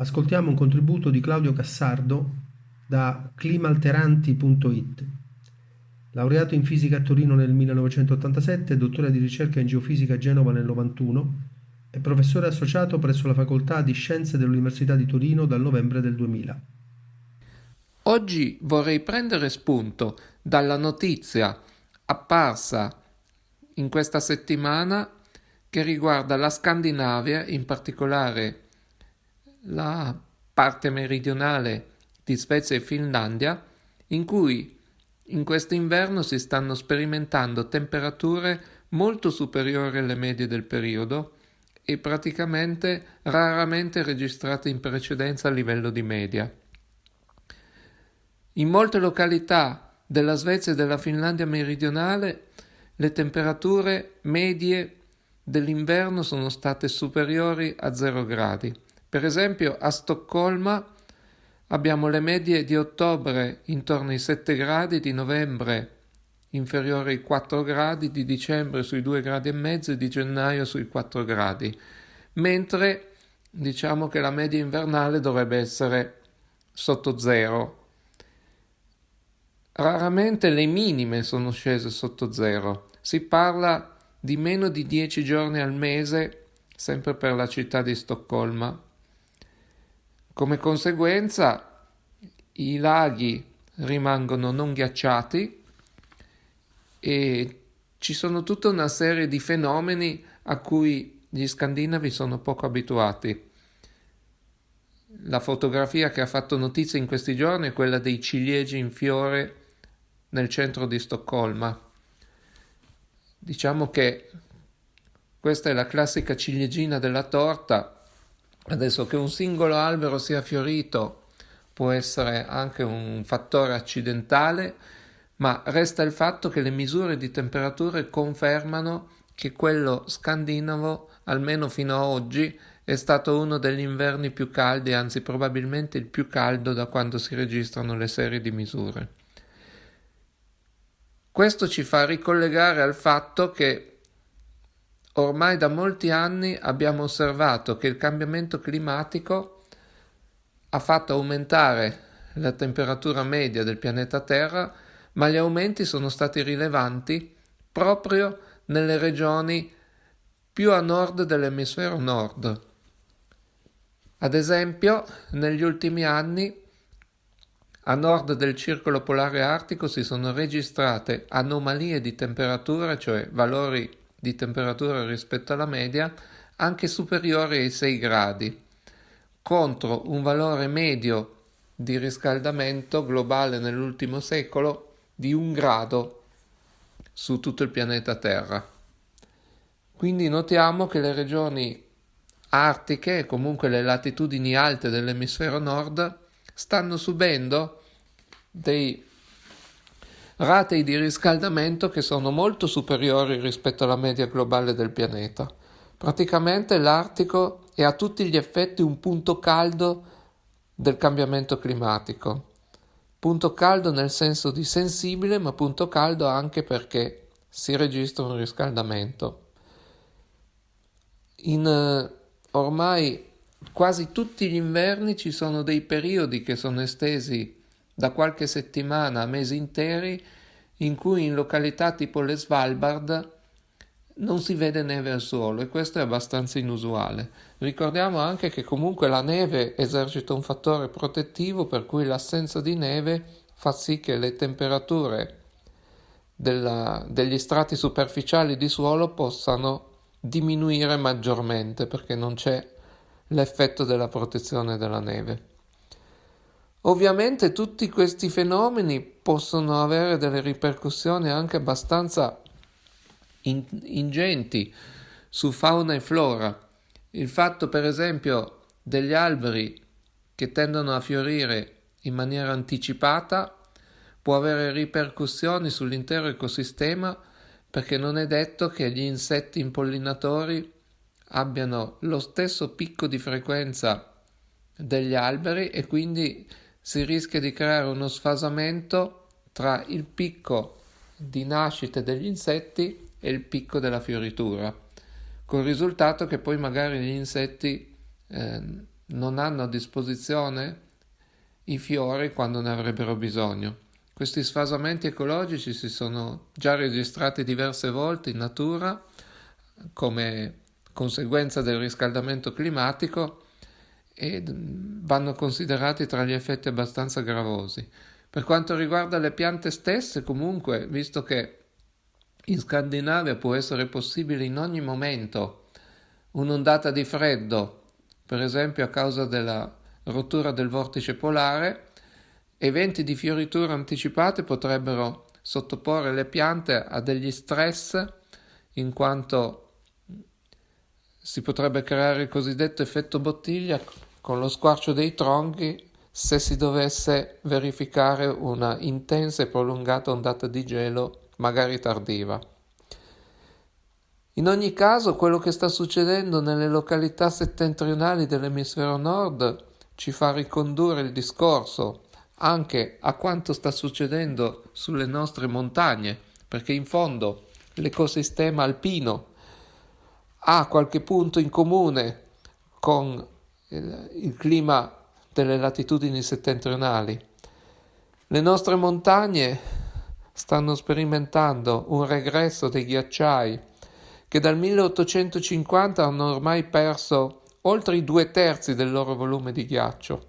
Ascoltiamo un contributo di Claudio Cassardo da climalteranti.it. Laureato in fisica a Torino nel 1987, dottore di ricerca in geofisica a Genova nel 91, è professore associato presso la Facoltà di Scienze dell'Università di Torino dal novembre del 2000. Oggi vorrei prendere spunto dalla notizia apparsa in questa settimana che riguarda la Scandinavia, in particolare la parte meridionale di Svezia e Finlandia, in cui in questo inverno si stanno sperimentando temperature molto superiori alle medie del periodo e praticamente raramente registrate in precedenza a livello di media. In molte località della Svezia e della Finlandia meridionale le temperature medie dell'inverno sono state superiori a 0 gradi. Per esempio a Stoccolma abbiamo le medie di ottobre intorno ai 7 gradi, di novembre inferiori ai 4 gradi, di dicembre sui 2 gradi e mezzo e di gennaio sui 4 gradi, mentre diciamo che la media invernale dovrebbe essere sotto zero. Raramente le minime sono scese sotto zero, si parla di meno di 10 giorni al mese, sempre per la città di Stoccolma. Come conseguenza i laghi rimangono non ghiacciati e ci sono tutta una serie di fenomeni a cui gli scandinavi sono poco abituati. La fotografia che ha fatto notizia in questi giorni è quella dei ciliegi in fiore nel centro di Stoccolma. Diciamo che questa è la classica ciliegina della torta Adesso che un singolo albero sia fiorito può essere anche un fattore accidentale, ma resta il fatto che le misure di temperature confermano che quello scandinavo, almeno fino ad oggi, è stato uno degli inverni più caldi, anzi probabilmente il più caldo da quando si registrano le serie di misure. Questo ci fa ricollegare al fatto che Ormai da molti anni abbiamo osservato che il cambiamento climatico ha fatto aumentare la temperatura media del pianeta Terra, ma gli aumenti sono stati rilevanti proprio nelle regioni più a nord dell'emisfero nord. Ad esempio, negli ultimi anni a nord del circolo polare artico si sono registrate anomalie di temperatura, cioè valori di temperatura rispetto alla media anche superiore ai 6 gradi, contro un valore medio di riscaldamento globale nell'ultimo secolo di un grado su tutto il pianeta Terra. Quindi notiamo che le regioni artiche comunque le latitudini alte dell'emisfero nord stanno subendo dei ratei di riscaldamento che sono molto superiori rispetto alla media globale del pianeta. Praticamente l'Artico è a tutti gli effetti un punto caldo del cambiamento climatico. Punto caldo nel senso di sensibile, ma punto caldo anche perché si registra un riscaldamento. In uh, ormai quasi tutti gli inverni ci sono dei periodi che sono estesi da qualche settimana a mesi interi in cui in località tipo le Svalbard non si vede neve al suolo e questo è abbastanza inusuale. Ricordiamo anche che comunque la neve esercita un fattore protettivo per cui l'assenza di neve fa sì che le temperature della, degli strati superficiali di suolo possano diminuire maggiormente perché non c'è l'effetto della protezione della neve. Ovviamente tutti questi fenomeni possono avere delle ripercussioni anche abbastanza in- ingenti su fauna e flora. Il fatto, per esempio, degli alberi che tendono a fiorire in maniera anticipata può avere ripercussioni sull'intero ecosistema perché non è detto che gli insetti impollinatori abbiano lo stesso picco di frequenza degli alberi e quindi si rischia di creare uno sfasamento tra il picco di nascita degli insetti e il picco della fioritura, col risultato che poi magari gli insetti eh, non hanno a disposizione i fiori quando ne avrebbero bisogno. Questi sfasamenti ecologici si sono già registrati diverse volte in natura come conseguenza del riscaldamento climatico e vanno considerati tra gli effetti abbastanza gravosi. Per quanto riguarda le piante stesse, comunque, visto che in Scandinavia può essere possibile in ogni momento un'ondata di freddo, per esempio a causa della rottura del vortice polare, eventi di fioritura anticipate potrebbero sottoporre le piante a degli stress in quanto si potrebbe creare il cosiddetto effetto bottiglia con lo squarcio dei tronchi se si dovesse verificare una intensa e prolungata ondata di gelo, magari tardiva. In ogni caso, quello che sta succedendo nelle località settentrionali dell'emisfero nord ci fa ricondurre il discorso anche a quanto sta succedendo sulle nostre montagne, perché in fondo l'ecosistema alpino ha qualche punto in comune con il, il clima delle latitudini settentrionali. Le nostre montagne stanno sperimentando un regresso dei ghiacciai che dal 1850 hanno ormai perso oltre i due terzi del loro volume di ghiaccio.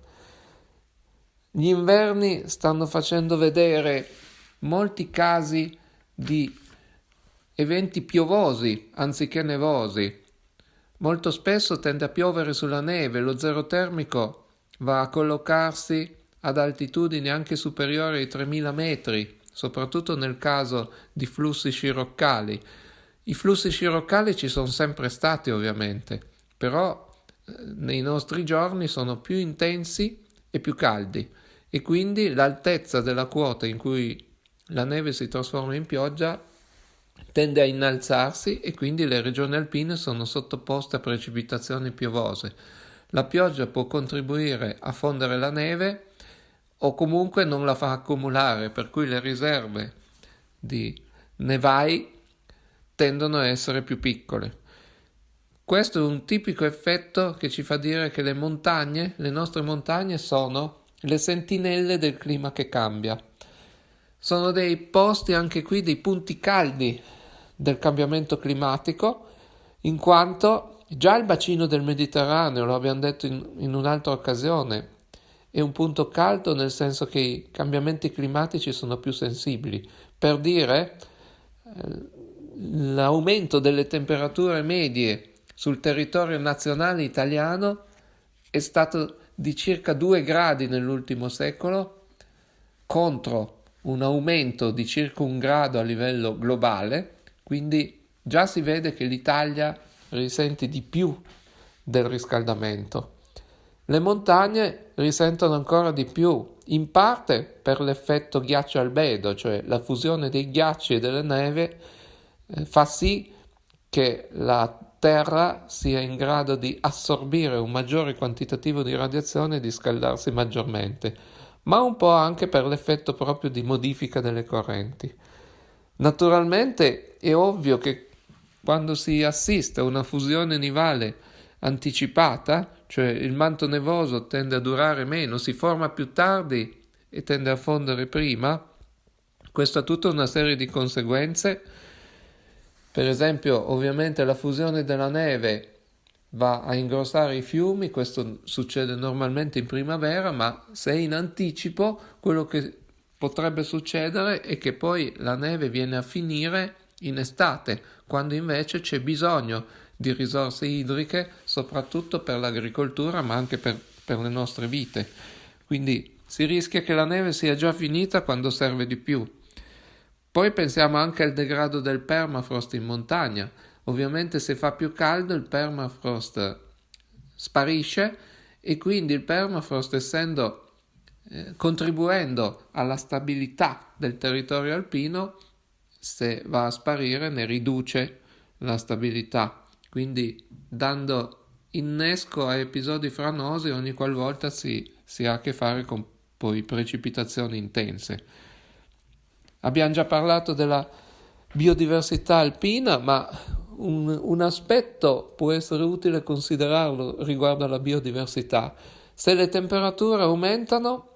Gli inverni stanno facendo vedere molti casi di eventi piovosi anziché nevosi. Molto spesso tende a piovere sulla neve, lo zero termico va a collocarsi ad altitudini anche superiori ai 3000 metri, soprattutto nel caso di flussi sciroccali. I flussi sciroccali ci sono sempre stati ovviamente, però eh, nei nostri giorni sono più intensi e più caldi e quindi l'altezza della quota in cui la neve si trasforma in pioggia tende a innalzarsi e quindi le regioni alpine sono sottoposte a precipitazioni piovose. La pioggia può contribuire a fondere la neve o comunque non la fa accumulare, per cui le riserve di nevai tendono a essere più piccole. Questo è un tipico effetto che ci fa dire che le montagne, le nostre montagne, sono le sentinelle del clima che cambia. Sono dei posti anche qui, dei punti caldi del cambiamento climatico, in quanto già il bacino del Mediterraneo, lo abbiamo detto in, in un'altra occasione, è un punto caldo nel senso che i cambiamenti climatici sono più sensibili. Per dire, eh, l'aumento delle temperature medie sul territorio nazionale italiano è stato di circa 2 gradi nell'ultimo secolo contro un aumento di circa un grado a livello globale quindi già si vede che l'Italia risente di più del riscaldamento. Le montagne risentono ancora di più, in parte per l'effetto ghiaccio albedo, cioè la fusione dei ghiacci e delle neve eh, fa sì che la Terra sia in grado di assorbire un maggiore quantitativo di radiazione e di scaldarsi maggiormente, ma un po' anche per l'effetto proprio di modifica delle correnti. Naturalmente è ovvio che quando si assiste a una fusione nivale anticipata, cioè il manto nevoso tende a durare meno, si forma più tardi e tende a fondere prima, questo ha tutta una serie di conseguenze. Per esempio, ovviamente la fusione della neve va a ingrossare i fiumi, questo succede normalmente in primavera, ma se è in anticipo, quello che potrebbe succedere è che poi la neve viene a finire in estate, quando invece c'è bisogno di risorse idriche, soprattutto per l'agricoltura, ma anche per, per le nostre vite. Quindi si rischia che la neve sia già finita quando serve di più. Poi pensiamo anche al degrado del permafrost in montagna. Ovviamente se fa più caldo il permafrost sparisce e quindi il permafrost essendo eh, contribuendo alla stabilità del territorio alpino, se va a sparire ne riduce la stabilità, quindi dando innesco a episodi franosi ogni qualvolta si, si ha a che fare con poi precipitazioni intense. Abbiamo già parlato della biodiversità alpina, ma un, un aspetto può essere utile considerarlo riguardo alla biodiversità. Se le temperature aumentano,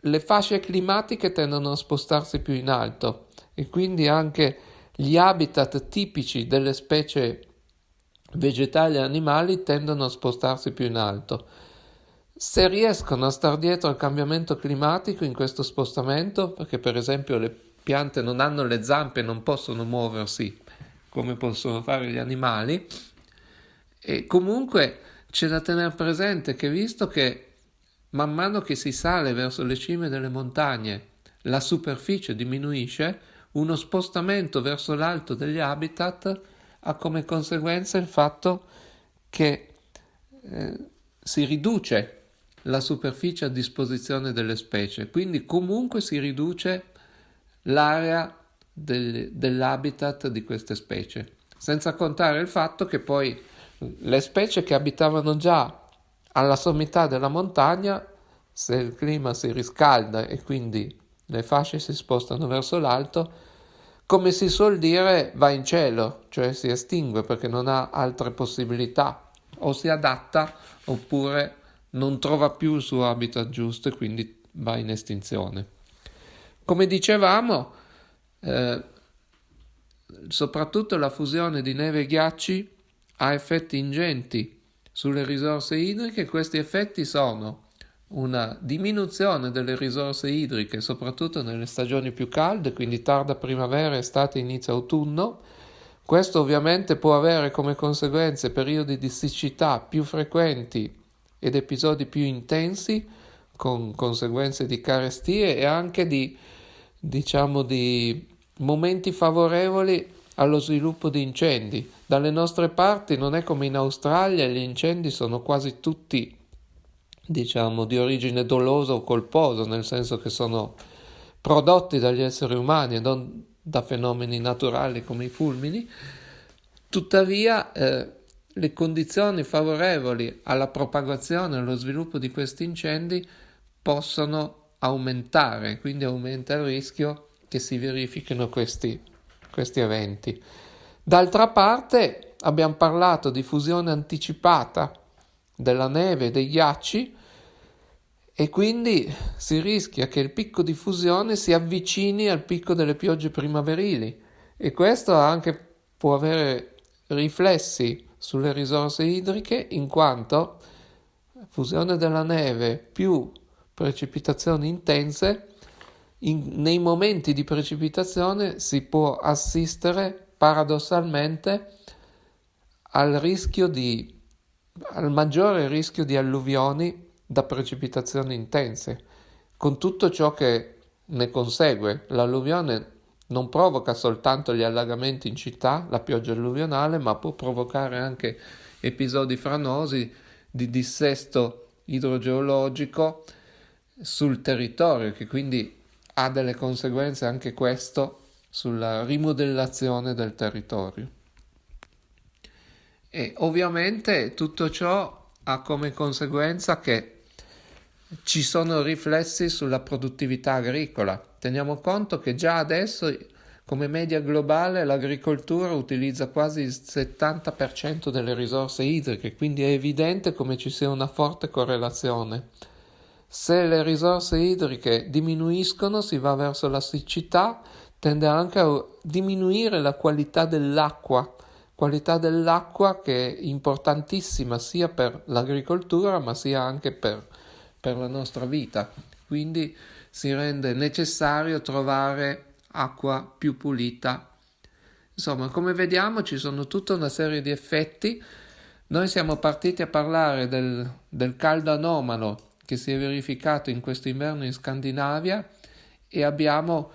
le fasce climatiche tendono a spostarsi più in alto e quindi anche gli habitat tipici delle specie vegetali e animali tendono a spostarsi più in alto. Se riescono a star dietro al cambiamento climatico in questo spostamento, perché per esempio le piante non hanno le zampe e non possono muoversi come possono fare gli animali, e comunque c'è da tenere presente che visto che man mano che si sale verso le cime delle montagne la superficie diminuisce, uno spostamento verso l'alto degli habitat ha come conseguenza il fatto che eh, si riduce la superficie a disposizione delle specie, quindi comunque si riduce l'area del, dell'habitat di queste specie, senza contare il fatto che poi le specie che abitavano già alla sommità della montagna, se il clima si riscalda e quindi le fasce si spostano verso l'alto, come si suol dire, va in cielo, cioè si estingue perché non ha altre possibilità, o si adatta oppure non trova più il suo habitat giusto e quindi va in estinzione. Come dicevamo, eh, soprattutto la fusione di neve e ghiacci ha effetti ingenti sulle risorse idriche, questi effetti sono una diminuzione delle risorse idriche, soprattutto nelle stagioni più calde, quindi tarda primavera, estate, inizio autunno. Questo ovviamente può avere come conseguenze periodi di siccità più frequenti ed episodi più intensi, con conseguenze di carestie e anche di, diciamo, di momenti favorevoli allo sviluppo di incendi. Dalle nostre parti non è come in Australia, gli incendi sono quasi tutti diciamo, di origine dolosa o colposa, nel senso che sono prodotti dagli esseri umani e non da fenomeni naturali come i fulmini, tuttavia eh, le condizioni favorevoli alla propagazione e allo sviluppo di questi incendi possono aumentare, quindi aumenta il rischio che si verifichino questi, questi eventi. D'altra parte abbiamo parlato di fusione anticipata della neve e dei ghiacci e quindi si rischia che il picco di fusione si avvicini al picco delle piogge primaverili e questo anche può avere riflessi sulle risorse idriche in quanto fusione della neve più precipitazioni intense in, nei momenti di precipitazione si può assistere paradossalmente al rischio di al maggiore rischio di alluvioni da precipitazioni intense, con tutto ciò che ne consegue. L'alluvione non provoca soltanto gli allagamenti in città, la pioggia alluvionale, ma può provocare anche episodi franosi di dissesto idrogeologico sul territorio, che quindi ha delle conseguenze anche questo sulla rimodellazione del territorio. E ovviamente tutto ciò ha come conseguenza che ci sono riflessi sulla produttività agricola. Teniamo conto che già adesso come media globale l'agricoltura utilizza quasi il 70% delle risorse idriche, quindi è evidente come ci sia una forte correlazione. Se le risorse idriche diminuiscono, si va verso la siccità, tende anche a diminuire la qualità dell'acqua, qualità dell'acqua che è importantissima sia per l'agricoltura ma sia anche per per la nostra vita, quindi si rende necessario trovare acqua più pulita. Insomma, come vediamo ci sono tutta una serie di effetti. Noi siamo partiti a parlare del, del caldo anomalo che si è verificato in questo inverno in Scandinavia e abbiamo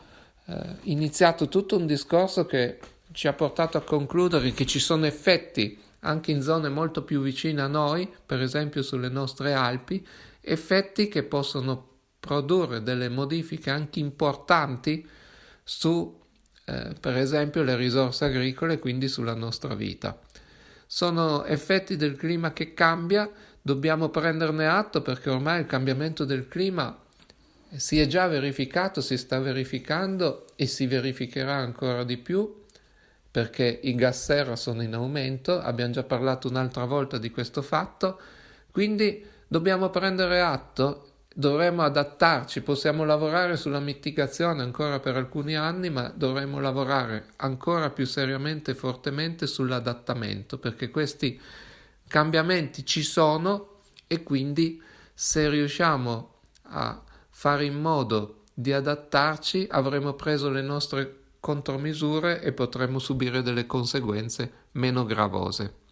eh, iniziato tutto un discorso che ci ha portato a concludere che ci sono effetti anche in zone molto più vicine a noi, per esempio sulle nostre Alpi, effetti che possono produrre delle modifiche anche importanti su, eh, per esempio, le risorse agricole, quindi sulla nostra vita. Sono effetti del clima che cambia, dobbiamo prenderne atto perché ormai il cambiamento del clima si è già verificato, si sta verificando e si verificherà ancora di più perché i gas serra sono in aumento, abbiamo già parlato un'altra volta di questo fatto, quindi dobbiamo prendere atto, dovremo adattarci, possiamo lavorare sulla mitigazione ancora per alcuni anni, ma dovremo lavorare ancora più seriamente e fortemente sull'adattamento, perché questi cambiamenti ci sono e quindi se riusciamo a fare in modo di adattarci avremo preso le nostre contromisure e potremo subire delle conseguenze meno gravose.